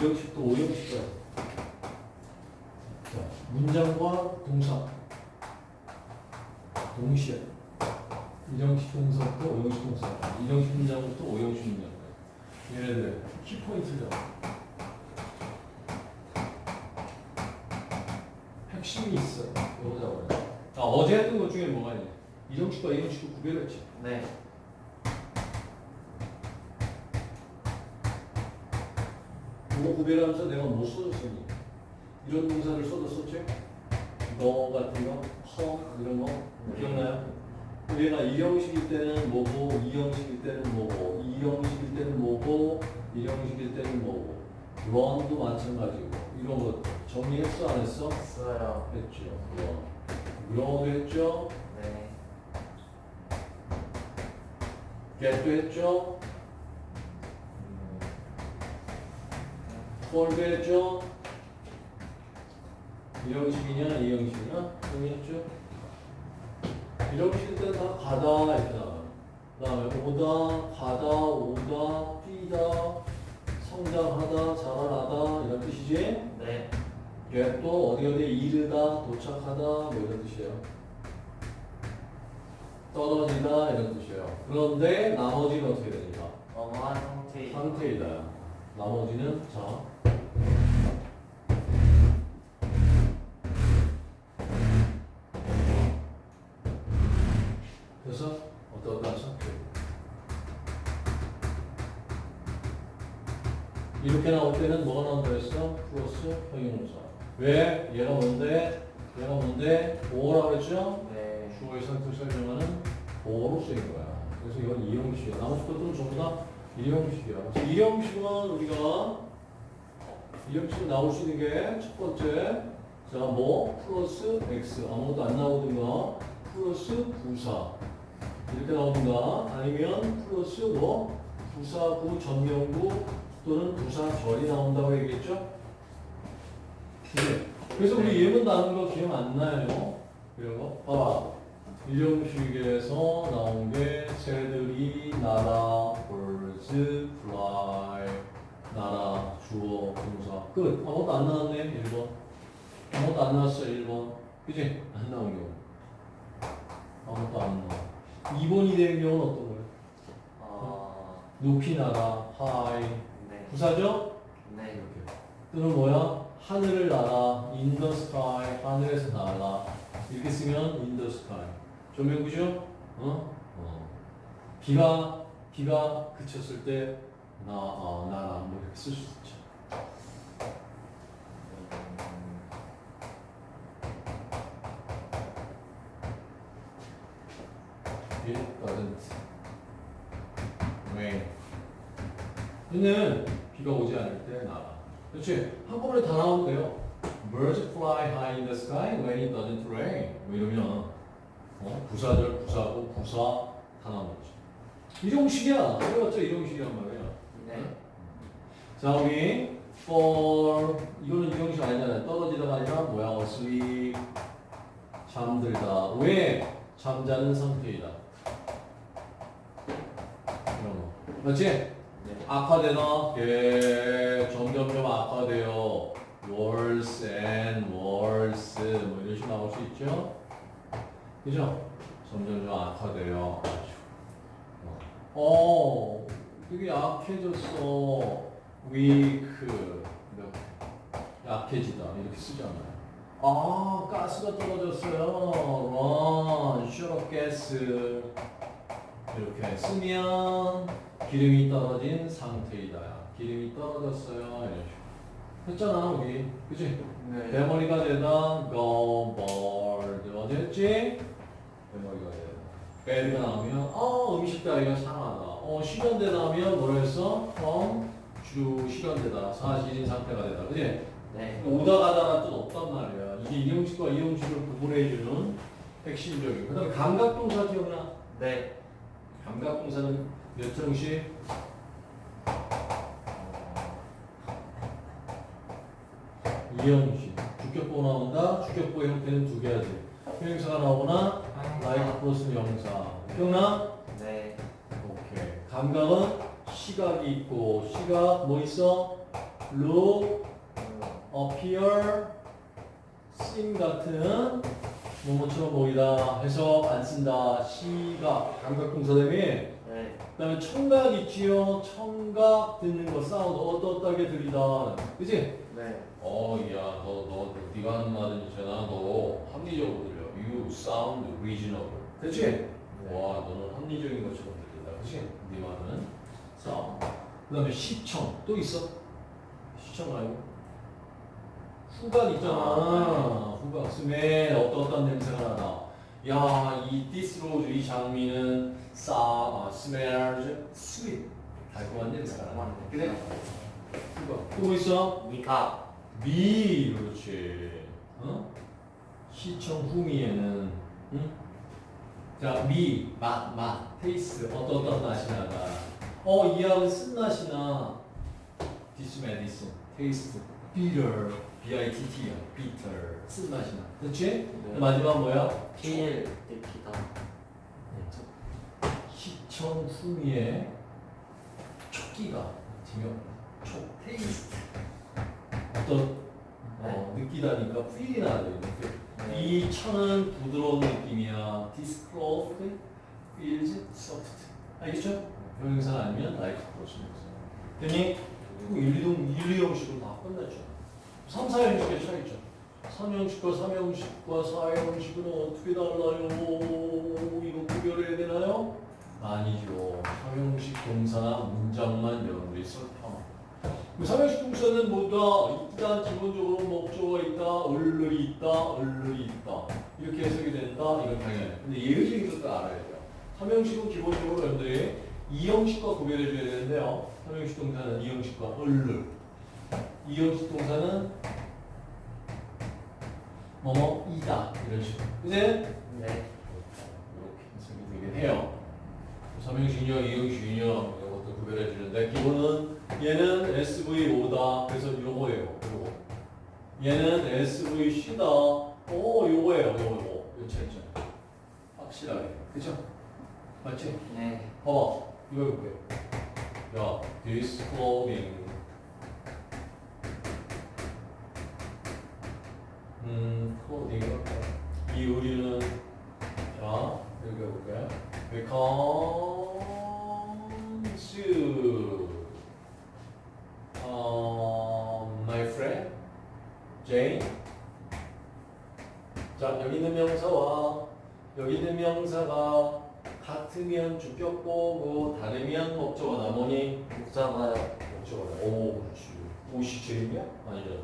1형식도 5형식이야. 자, 문장과 동사. 동시에. 1형식 동사부터 5형식 동사. 1형식 문장부터 5형식 문장. 얘네들 키포인트죠. 핵심이 있어. 이거 잡아요. 아, 어제 했던 것 중에 뭐가 있냐. 1형식과 2형식을 구별했지. 네. 그거 구별하면서 내가 뭐 써줬었니? 이런 동사를 써줬었지? 너 같은 거, 허 이런 거 기억나요? 얘가 2형식일 때는 뭐고, 2형식일 때는 뭐고, 2형식일 때는 뭐고, 1형식일 때는 뭐고, 런도 마찬가지고 이런 것 정리했어 안 했어? 써요. 했죠. 런. 그런도 했죠. 네. get도 했죠. 폴도 했죠. 1형식이냐 2형식이냐 정리했죠. 1형식일 때는 다 가다 이렇게 나와요. 그 다음에 오다, 가다, 오다, 뛰다, 성장하다, 자라나다 이런 뜻이지. 네. get도 어디 어디 이르다, 도착하다 뭐 이런 뜻이에요. 떨어지다 이런 뜻이에요. 그런데 나머지는 어떻게 됩니까? 어머한 상태. 상태이다. 나머지는 자. 이렇게 나올 때는 뭐가 나온다 했어? 플러스 형용사. 왜? 얘가 뭔데? 얘가 뭔데? 뭐라 그랬죠? 네. 주어의 상태를 설명하는 보어로 쓰인 거야. 그래서 이건 이형식이야. 나머지 것들은 전부 다 일형식이야. 그래서 이형식은 우리가 이형식은 나올 수 있는 게 첫 번째 자 뭐 플러스 x 아무것도 안 나오든가 플러스 부사 이렇게 나오든가 아니면 플러스 뭐 부사구 전명구 또는 부사절이 나온다고 얘기했죠. 네. 그래서 우리 예문 나눈 거 기억 안 나요? 이런 거 봐봐. 일형식에서 나온 게 새들이 날아, birds fly, 날아, 주어, 동사. 끝. 아무것도 안 나왔네, 1번. 아무것도 안 나왔어, 1번. 그지? 안 나온 경우. 아무것도 안 나와. 2번이 된 경우는 어떤 거예요? 어. 높이 날아, high. 네. 부사죠? 네. 이렇게. 또는 뭐야? 하늘을 날아, in the sky, 하늘에서 날아. 이렇게 쓰면 in the sky. 조명구죠? 어? 어. 비가, 비가 그쳤을 때, 나, 어, 날아. 뭐 이렇게 쓸수 있죠. 음, It doesn't rain. 얘는 비가 오지 않을 때 날아. 그렇지? 한꺼번에 다 돼요. Birds fly high in the sky when it doesn't rain. 뭐 이러면 어? 부사절, 부사고, 부사 다 나오는 거지. 이형식이야. 그래봤자 이형식이란 말이야. 네. 자, 우리 for 이거는 이형식 아니잖아요. 떨어지다가 아니라 뭐야? asleep 잠들다. 왜? 잠자는 상태이다. 이런 거. 그렇지? 네. 악화되나? 예, 점점점 악화돼요. worse and worse 뭐 이런 식으로 나올 수 있죠? 그죠? 점점점 악화돼요. 어, 되게 약해졌어. weak 이렇게 약해지다 이렇게 쓰잖아요. 아, 가스가 떨어졌어요. run, shut up gas 이렇게 쓰면 기름이 떨어진 상태이다. 기름이 떨어졌어요. 했잖아, 우리. 그치? 네. 대머리가 되다, go bored. 어제 했지? 대머리가 되다. bad가 나오면, 어, 음식 따위가 상하다. 어, 실현되다 하면 뭐라 했어? 주, 실현되다. 사실인 상태가 되다. 그치? 네. 오다 가다라는 뜻 없단 말이야. 이게 이형식과 이형식을 구분해주는 핵심적인. 그 다음에 감각동사 기억나? 네. 감각동사는 몇 형식? 이형식. 주격보 나온다. 주격보의 형태는 두 개야지. 형용사가 나오거나 like 플러스 명사. 기억나? 네. 오케이. 감각은 시각이 있고 시각 뭐 있어? look, appear, seem 같은 뭐뭐처럼 보이다 해서 안 쓴다. 시각, 감각동사 대비 네. 그다음에 청각 있지요. 청각 듣는 거 사운드 어떻다게 들리다. 그지? 네. 어, 야, 너, 너, 네가 하는 말은 있잖아. 너 합리적으로 들려. You sound reasonable. 그치? 와, 너는 합리적인 것처럼 들린다. 그치? 네 말은. sound. 그 다음에 시청. 또 있어? 시청 말고. 후각 있잖아. 아, 후각. smell. 어떠어떤 냄새가 나다. 야, 이 this rose, 이 장미는 싸, 아, smells sweet. 달콤한 냄새가 나. 그래? 후각. 또뭐 있어? 미각. 미 그렇지 어? 시청 후미에는 응? 자, 미, 맛, 맛, taste 어떤 어떤 맛이 나다 어, 이 약은 쓴맛이 나 this medicine, taste, bitter, B-I-T-T야, bitter, 쓴맛이 나 그렇지? 네. 마지막 뭐야? feel. 느끼다. 시청 후미에 촉기가 지금 촉, 테이스트 어떤 어, 느끼다니까 필이 나야 돼. 네. 이 천은 부드러운 느낌이야. Disclosed feels soft. 알겠죠? 형용사 아니면 like 돼요. 됐니? 그 1, 2동 1, 2형식으로 다 끝났죠. 3, 4형식의 차이죠. 3형식과 3형식과 4형식은 어떻게 달라요? 이거 구별해야 되나요? 아니죠. 3형식 동사나 문장만 여러분들이 설명하면 그 삼형식 동사는 뭐다? 일단 기본적으로 목적어가 있다, 얼른이 있다, 얼른이 있다. 이렇게 해석이 된다. 이건 당연해. 근데 예외적인 것도 알아야 돼요. 삼형식은 기본적으로 여러분들이 이형식과 구별해 줘야 되는데요. 삼형식 동사는 이형식과 얼른. 이형식 동사는 뭐뭐 이다. 이런 식으로. 그지? 네. 이렇게 해석이 되긴 해요. 삼형식이냐, 이형식이냐 이것도 구별해 주는데 기본은 얘는 SVO다. 그래서 요거예요. 요거. 얘는 SVC다. 오, 요거예요. 요거, 요거. 요 차이점. 확실하게. 그쵸? 맞지? 네. 봐봐. 이거 해볼게. 야, this. 음, clothing. 이 의류는, 자, 여기 해볼게. becomes, 어, my friend, Jane. 자, 여기 있는 명사와 여기 있는 명사가 같으면 주격보고 다르면 목적어다. 뭐니? 목사가요. 목적어다. 오, 그렇지. 옷이 제일이야? 아니잖아.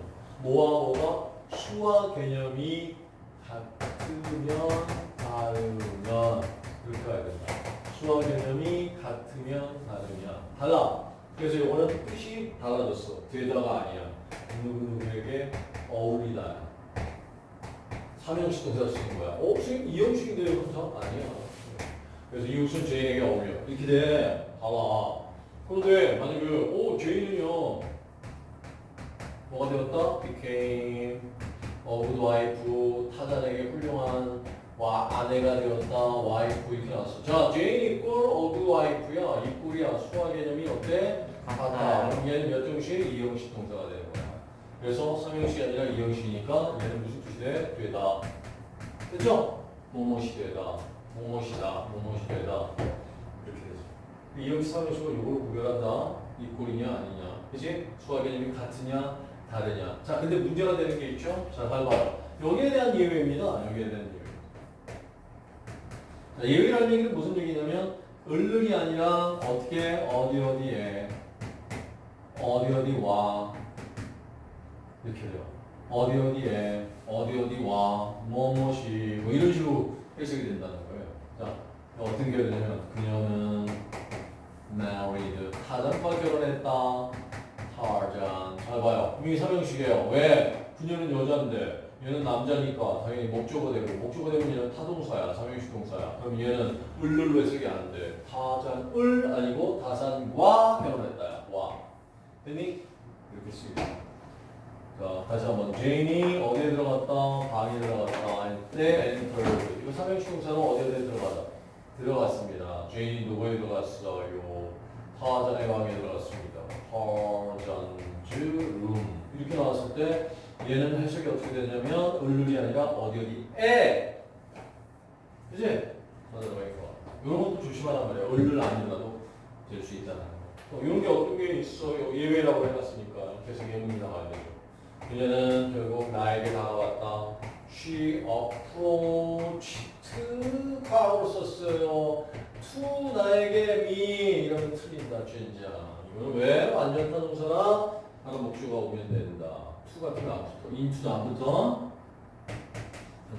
뭐와 뭐가 수와 개념이 같으면 다르면 이렇게 가야 된다. 수와 개념이 같으면 다르면 달라. 그래서 이거는 뜻이 달라졌어. 되다가 아니야. 누구누구에게 어울리다. 삼형식 동사 쓰는 거야. 어, 선생님 이형식인데요, 동사? 아니야. 그래서 이웃은 제인에게 어울려. 이렇게 돼. 봐봐. 그런데 만약에 오 제인은요 뭐가 되었다? became a good wife 타잔에게 훌륭한 와 아내가 되었다. 와이프 이렇게 나왔어. 자, 제인 equal good wife야. equal이야. 수학 개념이 어때? 같다. 그럼 얘는 몇 형식? 이형식 동사가 되는 거야. 그래서 삼형식이 아니라 이형식이니까 얘는 무슨 뜻이 돼? 되다. 됐죠? 뭐뭐시 되다. 뭐뭐시다. 뭐뭐시 되다. 이렇게 되죠. 이형식 삼형식은 이걸 구별한다. 이 꼴이냐 아니냐. 그치? 수화 개념이 같으냐 다르냐. 자, 근데 문제가 되는 게 있죠? 자, 잘 봐요. 여기에 대한 예외입니다. 여기에 대한 예외. 자, 예외라는 얘기는 무슨 얘기냐면 을른이 아니라 어떻게 어디 어디에 어디 어디 와 이렇게 돼요. 어디 어디에 어디 어디 와 뭐뭐시 뭐 이런 식으로 해석이 된다는 거예요. 자 어떤 게 되냐면 그녀는 married 타잔과 결혼했다. 타잔 잘 봐요. 분명히 삼형식이에요. 왜? 그녀는 여자인데 얘는 남자니까 당연히 목적어 되고 목적어 되면 얘는 타동사야 삼형식 동사야. 그럼 얘는 을를로 해석이 안 돼. 타잔을 아니고 타잔과 결혼했다야. 와. 됐니? 이렇게 쓰기. 자, 다시 한번. 제인이 어디에 들어갔다? 방에 들어갔다. 때 enter를. 이거 삼형식 동사는 어디에 들어가다? 들어갔습니다. 제인이 누구에 들어갔어요? 타잔의 방에 들어갔습니다. Tarzan's room 이렇게 나왔을 때 얘는 해석이 어떻게 되냐면 을를이 아니라 어디 어디에 그지? 타잔의. 이런 것도 조심하란 말이야. 을를 아니라도 될 수 있다는 거. 또 이런 게 어떤 게 있어요? 예외라고 해놨으니까 계속 예문이 나와야 되죠. 그녀는 결국 나에게 다가왔다. She approached 과거로 썼어요. to 나에게 me 이러면 틀린다 진짜. 이거는 왜 완전 타동사나 바로 목주가 오면 된다. to 같은 거안 붙어. into도 안 붙어.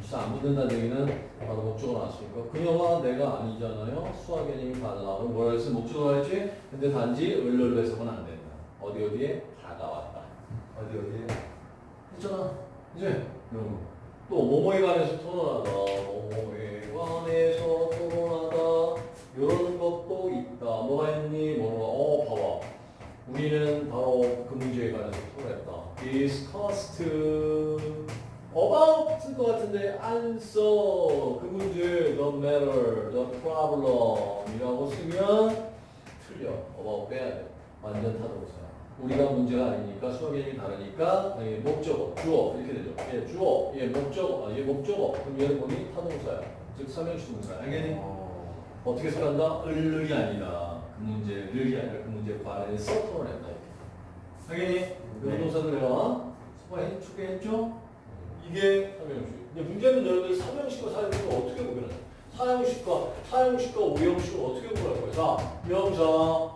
진짜 안 붙는다는 얘기는 바로 목적어 나왔으니까 그녀와 내가 아니잖아요. 수학개념이 다 나오면 뭐라 했어? 목적어 했지? 근데 단지 을를로 해석은 안 된다. 어디 어디에 다가왔다. 어디 어디에 했잖아. 이제 거. 또 뭐뭐에 관해서 토론하다. 뭐뭐에 관해서 토론하다. 이런 것도 있다. 뭐가 있니? 뭐가 어 봐봐. 우리는 바로 그 문제에 관해서 토론했다. discussed about 쓸것 같은데 안 써. 그 문제 the matter, the problem 이라고 쓰면 틀려. about 빼야 돼. 완전 타동사. 우리가 문제가 아니니까 수학 개념이 다르니까 당연히 목적어, 주어 이렇게 되죠. 얘 주어, 얘 목적어, 아, 얘 목적어. 그럼 얘는 뭐니? 타동사야. 즉 삼형식 동사. 알겠니? 어떻게 생각한다? 을을이 아니다. 그 문제를 아니라 그 문제에 관해서 토론했다. 알겠니? 그 네. 동사들 내가 소화해 소개했죠? 이게 삼형식. 근데 문제는 여러분들 삼형식과 사형식을 어떻게 구별하냐? 사형식과 사형식과 오형식을 어떻게 구별할 거야? 자, 명사,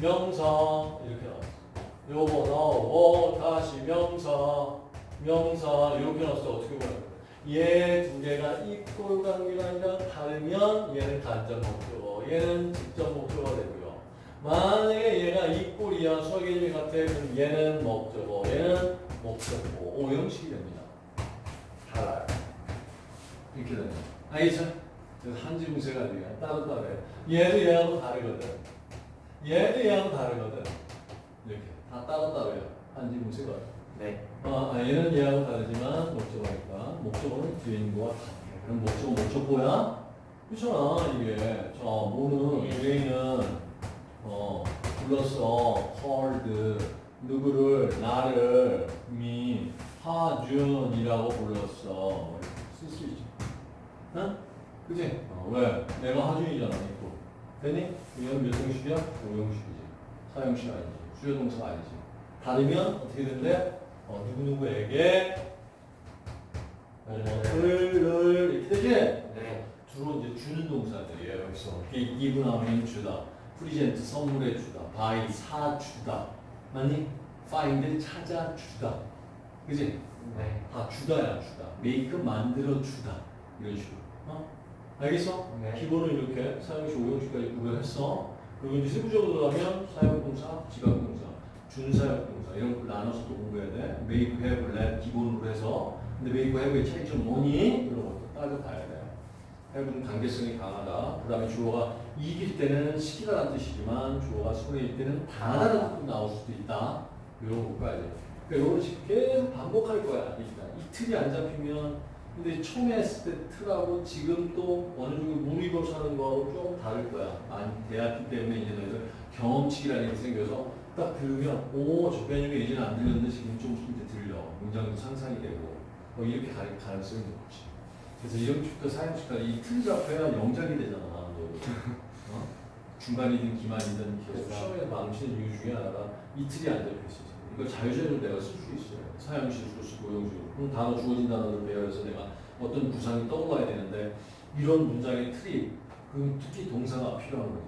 명사 이렇게 나왔어. 요거 나오고 다시 명사, 명사 이렇게 때 어떻게 거야? 얘두 개가 이꼴 관계가 아니라 다르면 얘는 간접 목적어, 얘는 직접 목적어가 되고요. 만약에 얘가 이꼴이야 수학개념이 같아 그럼 얘는 목적어, 얘는 목적어, 오 형식이 됩니다. 달라요. 이렇게 거예요. 알겠죠? 그래서 한지무새가 아니라 따로 따로요. 얘도 얘하고 다르거든. 얘도 얘하고 다르거든. 다 따로 따로요. 한지무새가. 네. 아, 아, 얘는 얘하고 다르지만 목적어니까 목적어는 뒤에 있는 거와 같아. 그럼 목적어 목적어야? 그렇잖아 이게. 자, 뭐는 뒤에 있는 어 불렀어 헐드 누구를 나를 미 하준이라고 불렀어 쓸 수 있지. 응? 그지? 어, 왜? 내가 하준이잖아. 됐니? 이건 몇 형식이야? 오형식이지. 사형식 아니지. 주요 동사 아니지. 다르면 어떻게 된대? 어, 누구누구에게 어, 을을 이렇게 되지? 네. 주로 이제 주는 동사들이에요. 여기서 기- give 하면 주다, present 선물해 주다, buy 사주다, 맞니? find 찾아 주다, 그지? 네. 다 주다야 주다, make 만들어 주다 이런 식으로. 어? 알겠어? 네. 기본은 이렇게 사용시 오형식까지 구별했어. 그리고 이제 세부적으로 들어가면 사용동사, 지각동사, 준사역동사 이런 걸 나눠서 또 공부해야 돼. make, have, 기본으로 해서 근데 make, have의 차이점 뭐니? 이런 것도 따져 봐야 돼. have는 관계성이 강하다. 그 다음에 주어가 이길 때는 시키다라는 뜻이지만 주어가 손해일 때는 당하다라는 뜻도 나올 수도 있다. 이런 돼. 그러니까 식으로 계속 반복할 거야. 일단 이틀이 안 잡히면 근데 처음에 했을 때 틀하고 지금 또 어느 정도 무리고서 하는 거하고 조금 다를 거야. 많이 대학기 때문에 이제 너희들 경험칙이라는 게 생겨서 딱 들으면 오, 저 개념이 예전에 안 들렸는데 지금 좀 이제 들려. 문장도 상상이 되고 뭐 이렇게 갈 가능성이 높지. 그래서 이형식부터 사형식까지 이 틀이 잡혀야 영작이 되잖아. 너. 어? 중간이든 기만이든 계속 시험에 망치는 이유 중에 하나가 이 틀이 안 잡혀 있어. 이걸 자유자재로 내가 쓸 수 있어요. 사형식으로 쓰고 오형식으로. 그럼 단어 주어진 단어를 배열해서 내가 어떤 구상이 떠올라야 되는데 이런 문장의 틀이 그 특히 동사가 필요한 거지.